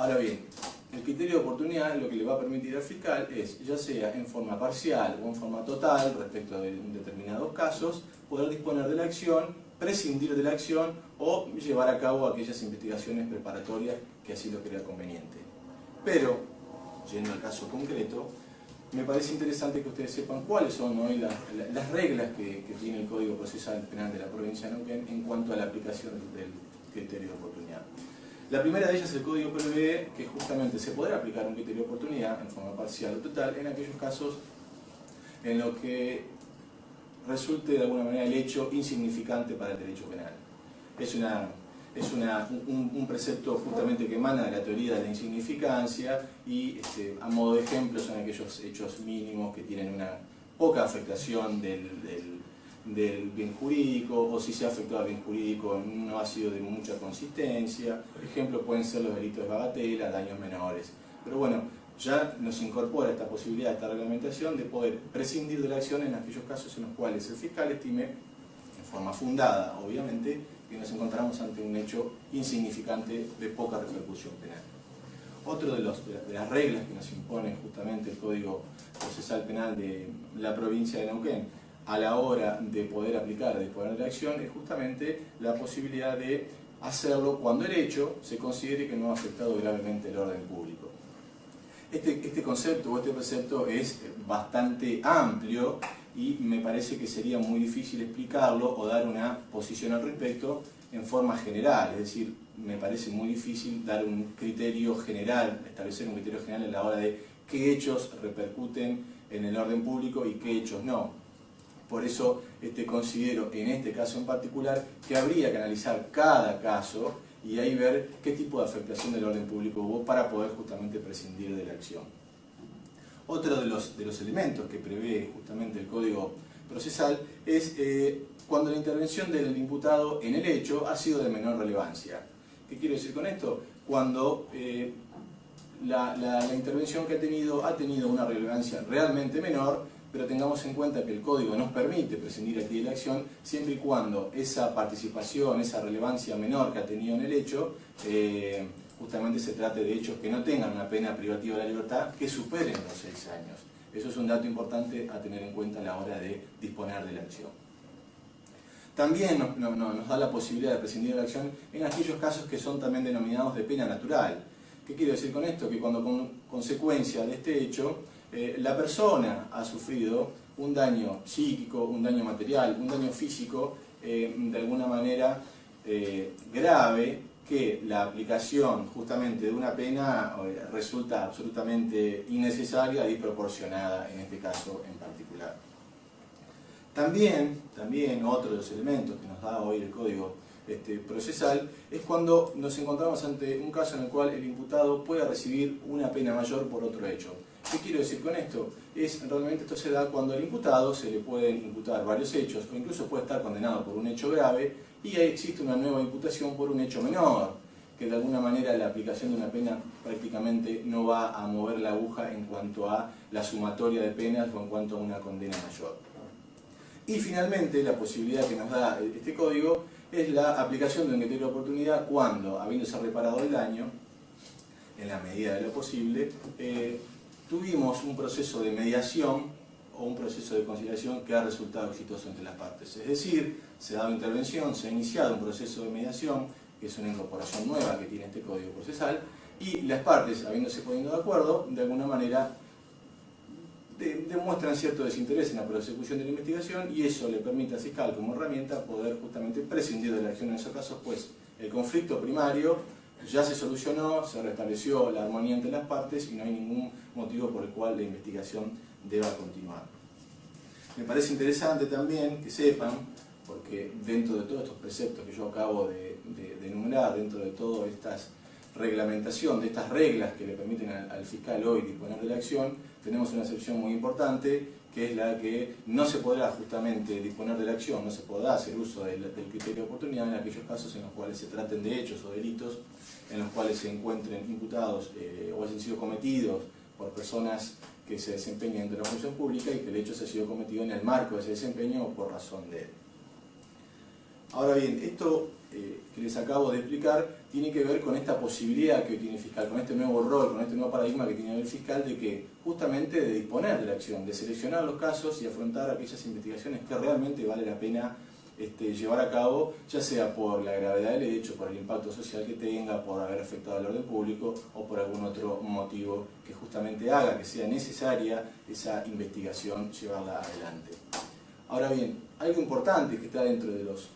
Ahora bien, el criterio de oportunidad lo que le va a permitir al fiscal es, ya sea en forma parcial o en forma total, respecto de determinados casos, poder disponer de la acción, prescindir de la acción o llevar a cabo aquellas investigaciones preparatorias que así lo crea conveniente. Pero, yendo al caso concreto, me parece interesante que ustedes sepan cuáles son hoy las, reglas que, tiene el Código Procesal Penal de la provincia de Neuquén en cuanto a la aplicación del criterio de oportunidad. La primera de ellas, el Código prevé que justamente se podrá aplicar un criterio de oportunidad en forma parcial o total en aquellos casos en los que resulte de alguna manera el hecho insignificante para el derecho penal. Es una es un, precepto justamente que emana de la teoría de la insignificancia y este, a modo de ejemplo son aquellos hechos mínimos que tienen una poca afectación del, bien jurídico o si se ha afectado al bien jurídico no ha sido de mucha consistencia. Por ejemplo, pueden ser los delitos de bagatela, daños menores. Pero bueno, ya nos incorpora esta posibilidad, esta reglamentación de poder prescindir de la acción en aquellos casos en los cuales el fiscal estime, en forma fundada obviamente, que nos encontramos ante un hecho insignificante de poca repercusión penal. Otro de, las reglas que nos impone justamente el Código Procesal Penal de la provincia de Neuquén a la hora de poder aplicar, de poner de acción, es justamente la posibilidad de hacerlo cuando el hecho se considere que no ha afectado gravemente el orden público. Este, este concepto o este precepto es bastante amplio y me parece que sería muy difícil explicarlo o dar una posición al respecto en forma general, es decir, me parece muy difícil dar un criterio general, establecer un criterio general en la hora de qué hechos repercuten en el orden público y qué hechos no. Por eso este, considero en este caso en particular que habría que analizar cada caso y ahí ver qué tipo de afectación del orden público hubo para poder justamente prescindir de la acción. Otro de los, de los elementos que prevé justamente el Código Procesal es eh, cuando la intervención del imputado en el hecho ha sido de menor relevancia. ¿Qué quiero decir con esto? Cuando eh, la, la, intervención que ha tenido ha tenido una relevancia realmente menor, pero tengamos en cuenta que el código nos permite prescindir aquí de la acción siempre y cuando esa participación, esa relevancia menor que ha tenido en el hecho, eh, justamente se trate de hechos que no tengan una pena privativa de la libertad que superen los seis años. Eso es un dato importante a tener en cuenta a la hora de disponer de la acción. También nos, da la posibilidad de prescindir de la acción en aquellos casos que son también denominados de pena natural. ¿Qué quiero decir con esto? Que cuando con consecuencia de este hecho eh, la persona ha sufrido un daño psíquico, un daño material, un daño físico, eh, de alguna manera eh, grave, que la aplicación justamente de una pena resulta absolutamente innecesaria y desproporcionada en este caso en particular. También, también otro de los elementos que nos da hoy el Código este, Procesal es cuando nos encontramos ante un caso en el cual el imputado puede recibir una pena mayor por otro hecho. ¿Qué quiero decir con esto? Es, realmente esto se da cuando al imputado se le pueden imputar varios hechos o incluso puede estar condenado por un hecho grave y existe una nueva imputación por un hecho menor, que de alguna manera la aplicación de una pena prácticamente no va a mover la aguja en cuanto a la sumatoria de penas o en cuanto a una condena mayor. Y finalmente la posibilidad que nos da este código es la aplicación de un criterio de oportunidad cuando, habiéndose reparado el daño, en la medida de lo posible, eh, tuvimos un proceso de mediación o un proceso de conciliación que ha resultado exitoso entre las partes. Es decir, se ha dado intervención, se ha iniciado un proceso de mediación, que es una incorporación nueva que tiene este código procesal, y las partes, habiéndose poniendo de acuerdo, de alguna manera demuestran cierto desinterés en la prosecución de la investigación y eso le permite al fiscal como herramienta poder justamente prescindir de la acción en esos casos, pues el conflicto primario ya se solucionó, se restableció la armonía entre las partes y no hay ningún motivo por el cual la investigación deba continuar. Me parece interesante también que sepan, porque dentro de todos estos preceptos que yo acabo de, enumerar, dentro de toda esta reglamentación, de estas reglas que le permiten al, fiscal hoy disponer de la acción, tenemos una excepción muy importante, que es la que no se podrá justamente disponer de la acción, no se podrá hacer uso del, criterio de oportunidad en aquellos casos en los cuales se traten de hechos o delitos en los cuales se encuentren imputados eh, o hayan sido cometidos por personas que se desempeñan dentro de la función pública y que el hecho se ha sido cometido en el marco de ese desempeño o por razón de él. Ahora bien, esto eh, que les acabo de explicar tiene que ver con esta posibilidad que hoy tiene el fiscal, con este nuevo rol, con este nuevo paradigma que tiene el fiscal de que justamente de disponer de la acción, de seleccionar los casos y afrontar aquellas investigaciones que realmente vale la pena este, llevar a cabo, ya sea por la gravedad del hecho, por el impacto social que tenga, por haber afectado al orden público o por algún otro motivo que justamente haga que sea necesaria esa investigación llevarla adelante. Ahora bien, algo importante que está dentro de los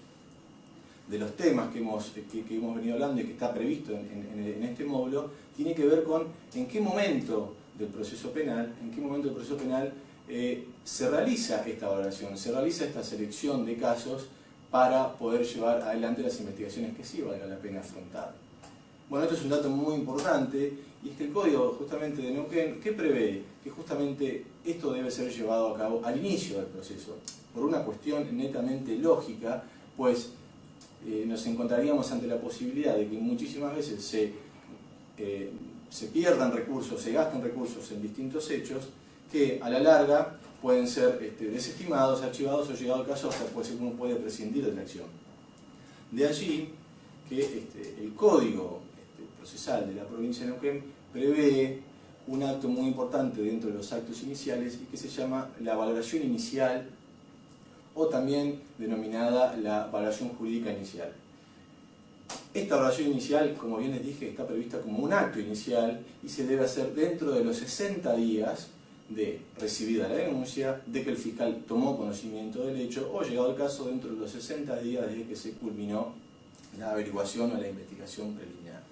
de los temas que hemos, que, hemos venido hablando y que está previsto en, este módulo, tiene que ver con en qué momento del proceso penal, en qué momento del proceso penal eh, se realiza esta valoración, se realiza esta selección de casos para poder llevar adelante las investigaciones que sí valga la pena afrontar. Bueno, esto es un dato muy importante y es que el código justamente de Neuquén, ¿qué prevé? Que justamente esto debe ser llevado a cabo al inicio del proceso, por una cuestión netamente lógica, pues eh, nos encontraríamos ante la posibilidad de que muchísimas veces se, eh, se pierdan recursos, se gasten recursos en distintos hechos que a la larga pueden ser este, desestimados, archivados o llegado al caso hasta pues uno puede prescindir de la acción. De allí que este, el código este, procesal de la provincia de Neuquén prevé un acto muy importante dentro de los actos iniciales y que se llama la valoración inicial o también denominada la valoración jurídica inicial. Esta valoración inicial, como bien les dije, está prevista como un acto inicial y se debe hacer dentro de los 60 días de recibida la denuncia, de que el fiscal tomó conocimiento del hecho o llegado el caso dentro de los 60 días desde que se culminó la averiguación o la investigación preliminar.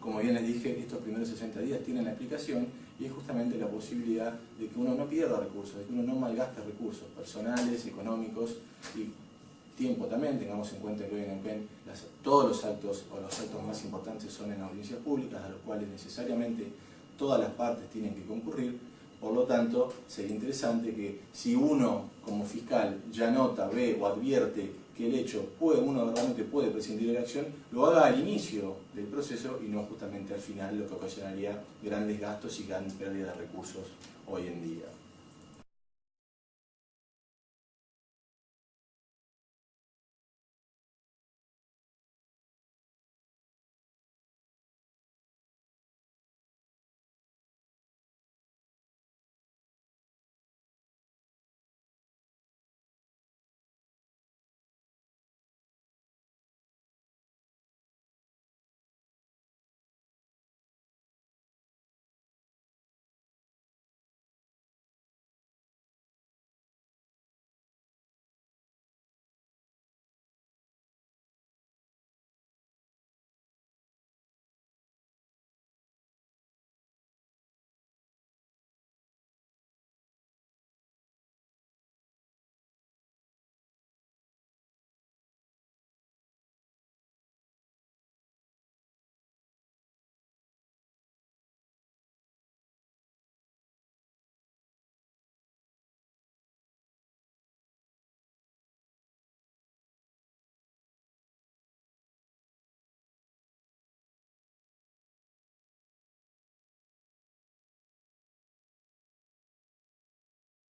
Como bien les dije, estos primeros 60 días tienen la aplicación y es justamente la posibilidad de que uno no pierda recursos, de que uno no malgaste recursos personales, económicos y tiempo también, tengamos en cuenta que hoy en Neuquén todos los actos o los actos más importantes son en audiencias públicas, a los cuales necesariamente todas las partes tienen que concurrir, por lo tanto sería interesante que si uno como fiscal ya nota, ve o advierte que el hecho puede, uno realmente puede prescindir de la acción, lo haga al inicio del proceso y no justamente al final, lo que ocasionaría grandes gastos y gran pérdida de recursos hoy en día.